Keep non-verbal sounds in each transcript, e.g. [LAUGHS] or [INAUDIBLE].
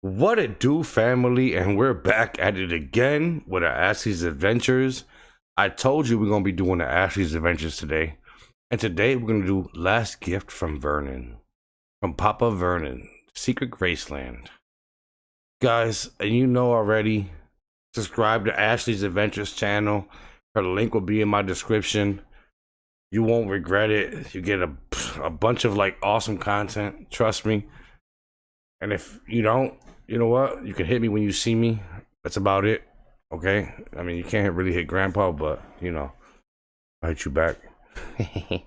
What it do, family? And we're back at it again with our Ashley's Adventures. I told you we're gonna be doing the Ashley's Adventures today, and today we're gonna do Last Gift from Vernon, from Papa Vernon, Secret Graceland. Guys, and you know already, subscribe to Ashley's Adventures channel. Her link will be in my description. You won't regret it. You get a a bunch of like awesome content. Trust me. And if you don't, you know what? You can hit me when you see me. That's about it. Okay? I mean, you can't really hit grandpa, but, you know, I'll hit you back. [LAUGHS]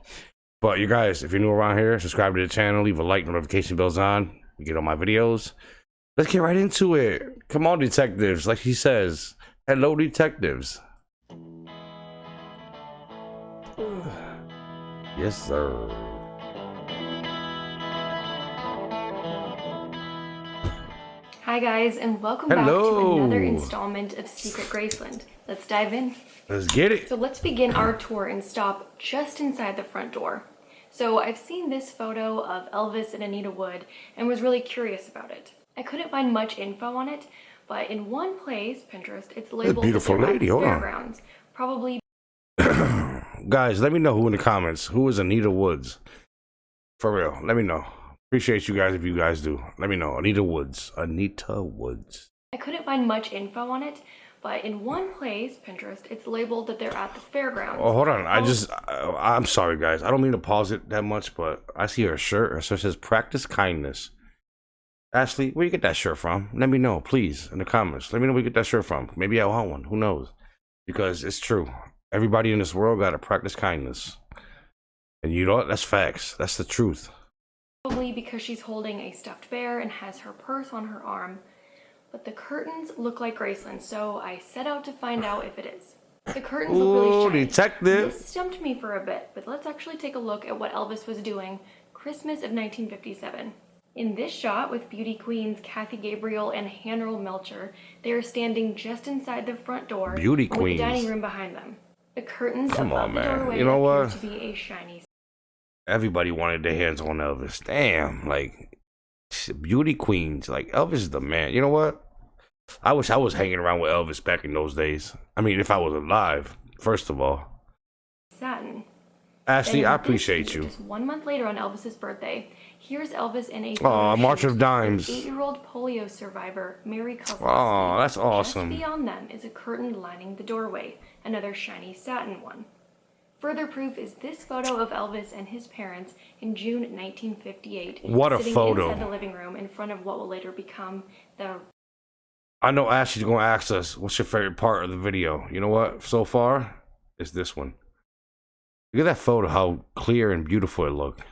but you guys, if you're new around here, subscribe to the channel, leave a like, notification bells on. You get all my videos. Let's get right into it. Come on, detectives. Like he says, hello, detectives. [SIGHS] yes, sir. Hi guys, and welcome back to another installment of Secret Graceland. Let's dive in. Let's get it. So let's begin our tour and stop just inside the front door. So I've seen this photo of Elvis and Anita Wood and was really curious about it. I couldn't find much info on it, but in one place, Pinterest, it's labeled beautiful that they're at lady, hold on. Probably [COUGHS] Guys, let me know who in the comments. Who is Anita Woods? For real. Let me know. Appreciate you guys if you guys do. Let me know. Anita Woods. Anita Woods. I couldn't find much info on it, but in one place, Pinterest, it's labeled that they're at the fairgrounds. Oh, hold on. I Oh. just, I, I'm sorry, guys. I don't mean to pause it that much, but I see her shirt. Her shirt says practice kindness. Ashley, where you get that shirt from? Let me know, please, in the comments. Let me know where you get that shirt from. Maybe I want one. Who knows? Because it's true. Everybody in this world got to practice kindness. And you know what? That's facts. That's the truth. Probably because she's holding a stuffed bear and has her purse on her arm. But the curtains look like Graceland, so I set out to find out if it is. The curtains look Ooh, really shiny. detective. This stumped me for a bit, but let's actually take a look at what Elvis was doing Christmas of 1957. In this shot with beauty queens Kathy Gabriel and Hannibal Melcher, they are standing just inside the front door Beauty with the dining room behind them. The curtains Come above on, the man. doorway You know what? to be a shiny everybody wanted their hands on Elvis. Damn, like beauty queens. Like Elvis is the man. You know what? I wish I was hanging around with Elvis back in those days. I mean, if I was alive, first of all. satin. Ashley, I appreciate you. Just one month later on Elvis's birthday, here's Elvis in a Aw, March of Dimes. Eight-year-old polio survivor Mary Kozlowski. Aw, that's awesome. Just beyond them is a curtain lining the doorway, another shiny satin one. Further proof is this photo of Elvis and his parents in June 1958. What a sitting photo. inside the living room in front of what will later become the I know Ashley's gonna ask us what's your favorite part of the video. You know what? So far, it's this one. Look at that photo, how clear and beautiful it looked.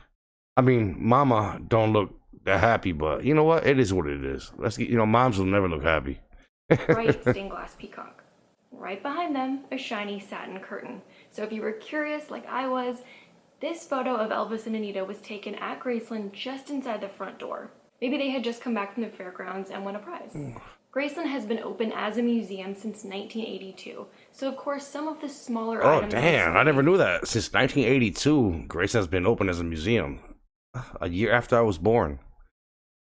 I mean, Mama don't look that happy, but you know what? It is what it is. Let's get you know, moms will never look happy. bright [LAUGHS] stained glass peacock. Right behind them, a shiny satin curtain. So if you were curious like I was, this photo of Elvis and Anita was taken at Graceland just inside the front door. Maybe they had just come back from the fairgrounds and won a prize. Graceland has been open as a museum since 1982, so of course some of the smaller Oh items... damn! I never knew that. Since 1982, Grace has been open as a museum. A year after I was born.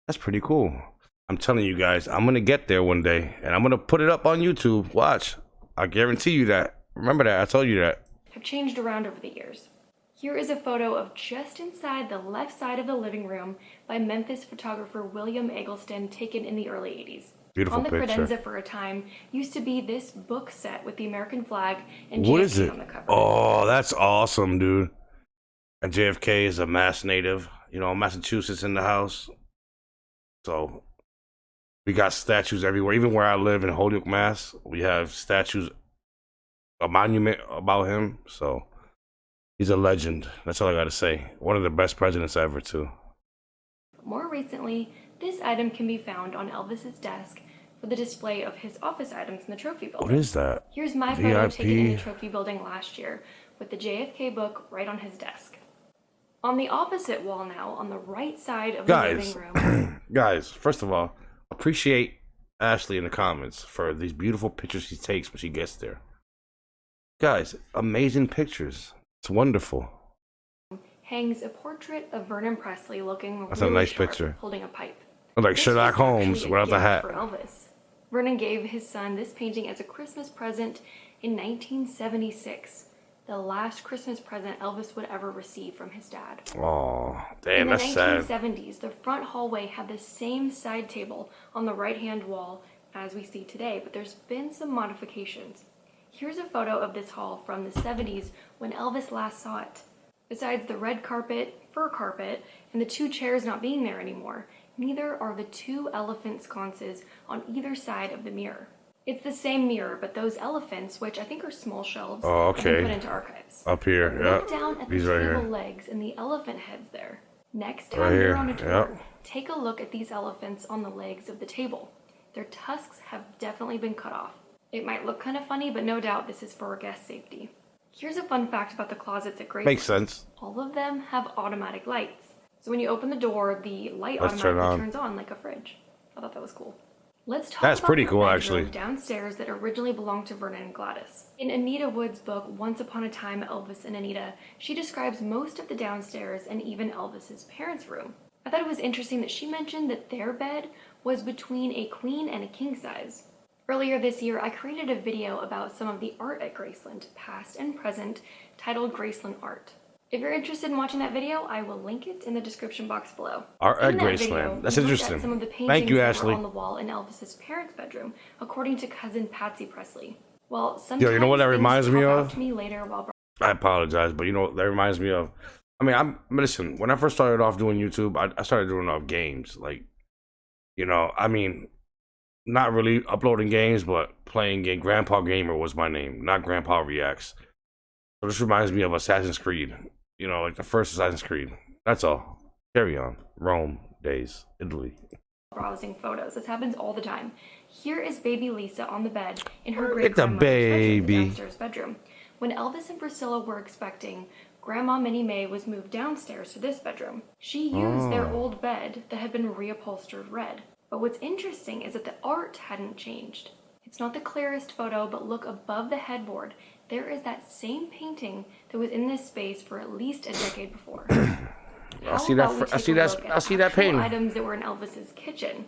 That's pretty cool. I'm telling you guys, I'm gonna get there one day, and I'm gonna put it up on YouTube. Watch. I guarantee you that. Remember that. I told you that. have changed around over the years. Here is a photo of just inside the left side of the living room by Memphis photographer William Eggleston taken in the early 80s. Beautiful on the picture. credenza for a time used to be this book set with the American flag and What JFK is it? on the cover. Oh, that's awesome, dude. And JFK is a Mass native. You know, Massachusetts in the house. So we got statues everywhere. Even where I live in Holyoke, Mass, we have statues, a monument about him. So he's a legend. That's all I got to say. One of the best presidents ever, too. More recently, this item can be found on Elvis's desk for the display of his office items in the trophy building. What is that? Here's my photo taken in the trophy building last year with the JFK book right on his desk. On the opposite wall now, on the right side of the living room, [CLEARS THROAT] guys, first of all, appreciate Ashley in the comments for these beautiful pictures she takes when she gets there. Guys, amazing pictures. It's wonderful. hangs a portrait of Vernon Presley looking That's a really nice sharp, picture. holding a pipe. Like This Sherlock Holmes without the hat. For Elvis. Vernon gave his son this painting as a Christmas present in 1976, the last Christmas present Elvis would ever receive from his dad. Oh, damn, that's sad. In the 1970s, the front hallway had the same side table on the right-hand wall as we see today, but there's been some modifications. Here's a photo of this hall from the 70s when Elvis last saw it. Besides the red carpet, fur carpet, and the two chairs not being there anymore, neither are the two elephant sconces on either side of the mirror. It's the same mirror, but those elephants, which I think are small shelves, Oh, okay. put into archives. Up here, yeah. Look down at the He's table right here. legs and the elephant heads there. Next time Right you're on a tour, yep. take a look at these elephants on the legs of the table. Their tusks have definitely been cut off. It might look kind of funny, but no doubt this is for guest safety. Here's a fun fact about the closets at Grace. Makes sense. All of them have automatic lights. So when you open the door, the light Let's turn automatically on. turns on like a fridge. I thought that was cool. Let's talk That's about pretty the cool, actually. Downstairs that originally belonged to Vernon and Gladys. In Anita Wood's book, Once Upon a Time, Elvis and Anita, she describes most of the downstairs and even Elvis's parents' room. I thought it was interesting that she mentioned that their bed was between a queen and a king size. Earlier this year, I created a video about some of the art at Graceland, past and present, titled Graceland Art. If you're interested in watching that video, I will link it in the description box below. Art at uh, In that video, That's interesting. Some of the paintings Thank you, Ashley. on the wall in Elvis's parents' bedroom, according to cousin Patsy Presley. Well, Yo, you know what that sometimes reminds me of? Me later while I apologize, but you know that reminds me of. I mean, I'm listen. When I first started off doing YouTube, I, I started doing off games. Like, you know, I mean, not really uploading games, but playing game. Grandpa Gamer was my name, not Grandpa Reacts. So this reminds me of Assassin's Creed. You know, like the first Assassin's Creed. That's all. Carry on. Rome days, Italy. browsing photos. This happens all the time. Here is baby Lisa on the bed in her great at the grandmother's bedroom, baby. downstairs bedroom. When Elvis and Priscilla were expecting, Grandma Minnie Mae was moved downstairs to this bedroom. She used their Oh. old bed that had been reupholstered red. But what's interesting is that the art hadn't changed. It's not the clearest photo, but look above the headboard. There is that same painting that was in this space for at least a decade before. [CLEARS THROAT] I see that. I see that. I see that painting. Items that were in Elvis's kitchen.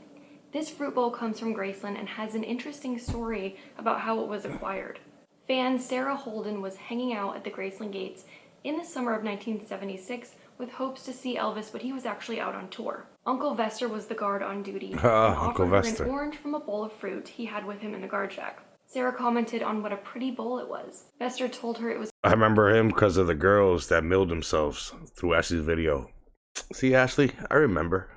This fruit bowl comes from Graceland and has an interesting story about how it was acquired. Fan Sarah Holden was hanging out at the Graceland gates in the summer of 1976 with hopes to see Elvis, but he was actually out on tour. Uncle Vester was the guard on duty Ah, Uncle Vester. an orange from a bowl of fruit he had with him in the guard shack. Sarah commented on what a pretty bowl it was. Vester told her it was I remember him because of the girls that milled themselves through Ashley's video. See, Ashley, I remember.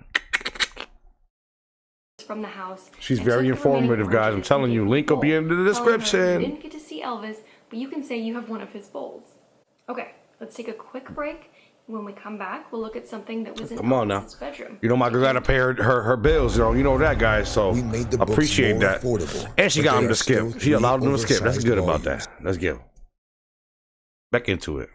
from the house. She's very took the remaining informative, guys. I'm telling you, link will be in the description. You didn't get to see Elvis, but you can say you have one of his bowls. Okay, let's take a quick break. When we come back, we'll look at something that was in Come on now. Elvis's bedroom. You know, my girl got to pay her, her her bills. You know, you know that, guys. So We made the appreciate that. and she got they him to skip. She allowed him to skip. That's oversized good about that. Let's go. Back into it.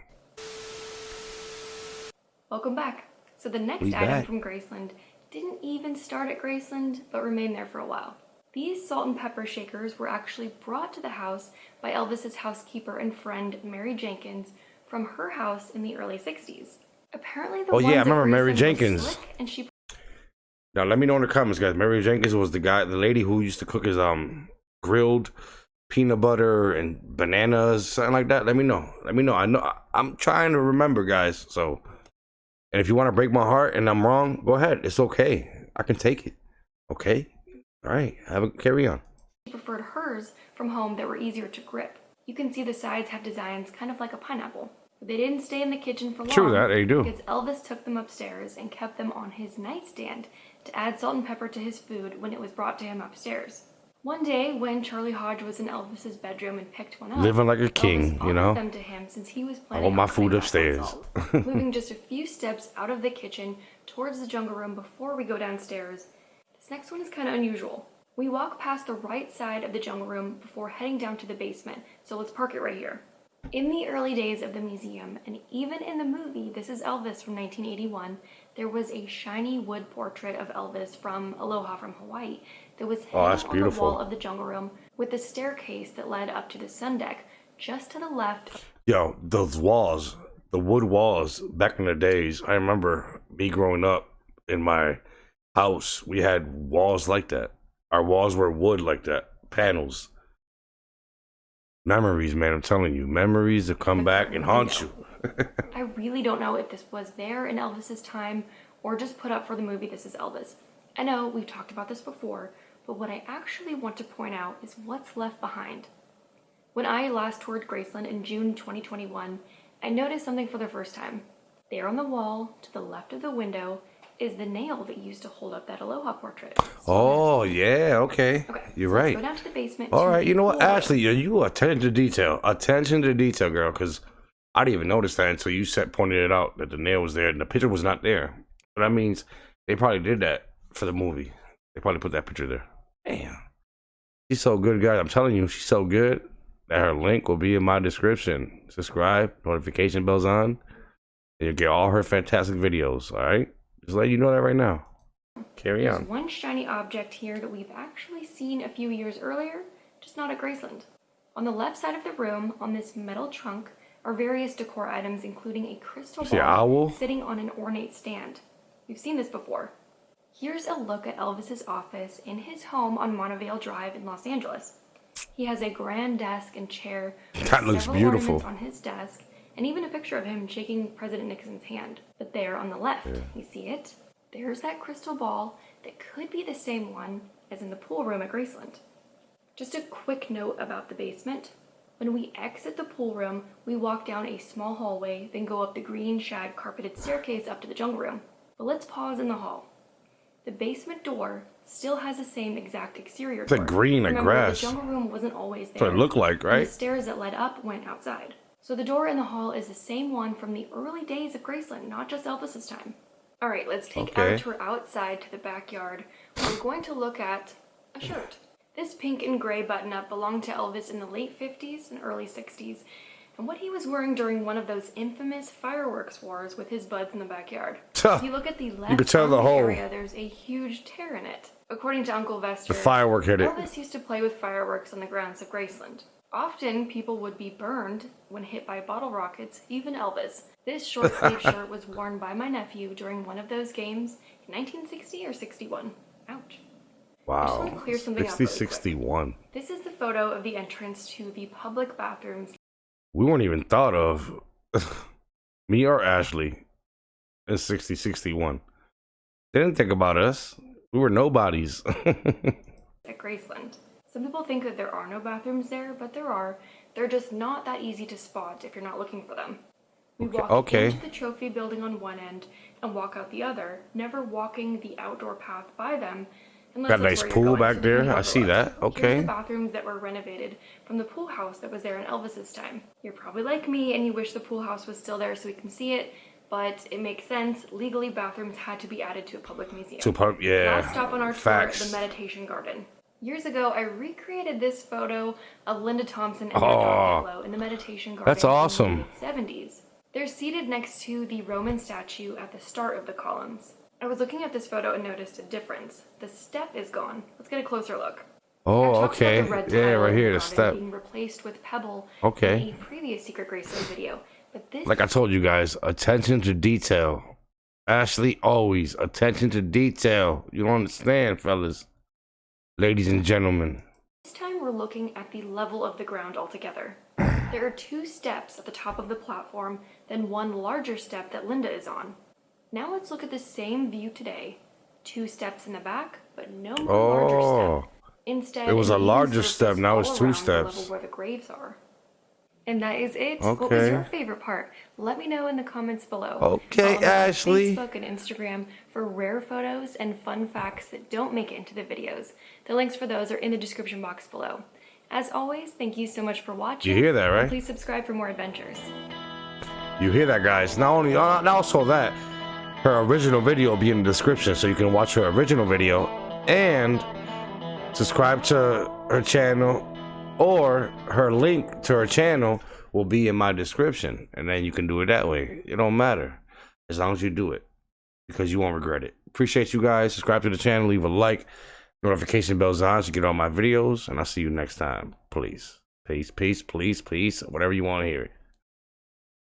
Welcome back. So the next We item back. from Graceland didn't even start at Graceland, but remained there for a while. These salt and pepper shakers were actually brought to the house by Elvis's housekeeper and friend Mary Jenkins from her house in the early 60s. Apparently, the Oh, yeah, I remember Mary Jenkins. and she Now let me know in the comments, guys. Mary Jenkins was the guy, the lady who used to cook his um grilled peanut butter and bananas, something like that. Let me know. Let me know. I know. I- I'm trying to remember, guys. So, and if you want to break my heart and I'm wrong, go ahead. It's okay. I can take it. Okay. All right. Have a carry on. preferred hers from home that were easier to grip. You can see the sides have designs kind of like a pineapple. They didn't stay in the kitchen for long. True that, they do. Because Elvis took them upstairs and kept them on his nightstand to add salt and pepper to his food when it was brought to him upstairs. One day, when Charlie Hodge was in Elvis's bedroom and picked one up, Living like a king, you know? them to him since he was planning want my food upstairs. [LAUGHS] Moving just a few steps out of the kitchen towards the jungle room before we go downstairs, this next one is kind of unusual. We walk past the right side of the jungle room before heading down to the basement, so let's park it right here. In the early days of the museum, and even in the movie This is Elvis from 1981, there was a shiny wood portrait of Elvis from Aloha from Hawaii that was oh, hanging Oh, on beautiful. the wall of the jungle room with the staircase that led up to the sun deck just to the left Yo, those walls, the wood walls back in the days. I remember me growing up in my house, we had walls like that. Our walls were wood like that, panels. Memories, man. I'm telling you, memories that come back and haunt you. I really don't know if this was there in Elvis's time or just put up for the movie This Is Elvis. I know we've talked about this before, but what I actually want to point out is what's left behind. When I last toured Graceland in June 2021, I noticed something for the first time. There on the wall, to the left of the window, is the nail that used to hold up that Aloha portrait. Oh yeah, okay. Okay, You're so right. Go down to the basement. All right, you know what? Ashley, you, you attention to detail. Attention to detail, girl, because I didn't even notice that until you said pointed it out that the nail was there and the picture was not there. So that means they probably did that for the movie. They probably put that picture there. Damn. She's so good, guys. I'm telling you, she's so good that her link will be in my description. Subscribe, notification bells on, and you'll get all her fantastic videos. All right? Just let you know that right now. Carry There's on. one shiny object here that we've actually seen a few years earlier, just not at Graceland. On the left side of the room, on this metal trunk, are various decor items, including a crystal ball owl? sitting on an ornate stand. We've seen this before. Here's a look at Elvis's office in his home on Monovale Drive in Los Angeles. He has a grand desk and chair. That looks beautiful. on his desk, and even a picture of him shaking President Nixon's hand. But there on the left, you see it? There's that crystal ball that could be the same one as in the pool room at Graceland. Just a quick note about the basement. When we exit the pool room, we walk down a small hallway, then go up the green shag carpeted staircase up to the jungle room. But let's pause in the hall. The basement door still has the same exact exterior. It's door. green, Remember, grass. The jungle room wasn't always That's what it looked like, and right? The stairs that led up went outside. So the door in the hall is the same one from the early days of Graceland, not just Elvis's time. All right, let's take Okay. our tour outside to the backyard. We're going to look at a shirt. This pink and gray button-up belonged to Elvis in the late 50s and early 60s, and what he was wearing during one of those infamous fireworks wars with his buds in the backyard. Huh. If you look at the left could tell the arm hole. area, there's a huge tear in it. According to Uncle Vester, The firework hit it. Elvis used to play with fireworks on the grounds of Graceland. Often, people would be burned when hit by bottle rockets, even Elvis. This short sleeve [LAUGHS] shirt was worn by my nephew during one of those games in 1960 or 61. Ouch. Wow. wanna clear something up 60, really quick. 61. This is the photo of the entrance to the public bathrooms We weren't even thought of. [LAUGHS] Me or Ashley in 60, 61. They didn't think about us. We were nobodies. [LAUGHS] at Graceland. Some people think that there are no bathrooms there, but there are. They're just not that easy to spot if you're not looking for them. We walk okay. into the trophy building on one end and walk out the other, never walking the outdoor path by them. Unless Got a nice pool back so they can there. I see that. Okay. Here's the bathrooms that were renovated from the pool house that was there in Elvis's time. You're probably like me and you wish the pool house was still there so we can see it, but it makes sense. Legally, bathrooms had to be added to a public museum. to pub, yeah. Last stop on our Facts. tour, the meditation garden. Years ago, I recreated this photo of Linda Thompson and Oh, her dog Willow in the meditation garden. that's awesome. In the 70s. They're seated next to the Roman statue at the start of the columns. I was looking at this photo and noticed a difference. The step is gone. Let's get a closer look. oh, I talked about okay. Yeah, right here, the step. being replaced with pebble. Okay. In a previous Secret Graceland video, but this Like I told you guys, attention to detail. Ashley, always attention to detail. You don't understand, fellas. Ladies and gentlemen. This time we're looking at the level of the ground altogether. [CLEARS THROAT] There are two steps at the top of the platform, then one larger step that Linda is on. Now let's look at the same view today. Two steps in the back, but no more Oh. larger step. Instead, It was a larger step, now it's two steps. level where the graves are. And that is it. Okay. What was your favorite part? Let me know in the comments below. Okay, Ashley. Facebook and Instagram for rare photos and fun facts that don't make it into the videos. The links for those are in the description box below. As always, thank you so much for watching. You hear that, right? Please subscribe for more adventures. You hear that, guys? Not only, uh, not also that, her original video will be in the description, so you can watch her original video and subscribe to her channel, or her link to her channel will be in my description, and then you can do it that way. It don't matter as long as you do it, because you won't regret it. Appreciate you guys. Subscribe to the channel, leave a like, notification bells on you get all my videos, and I'll see you next time. Please, peace, peace, please, peace, whatever you want to hear.